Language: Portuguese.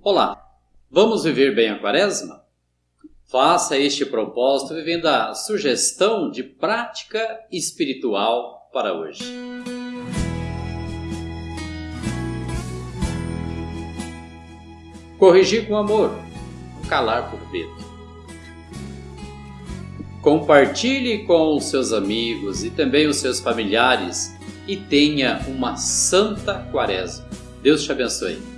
Olá, vamos viver bem a quaresma? Faça este propósito vivendo a sugestão de prática espiritual para hoje. Corrigir com amor, calar por medo. Compartilhe com os seus amigos e também os seus familiares e tenha uma santa quaresma. Deus te abençoe.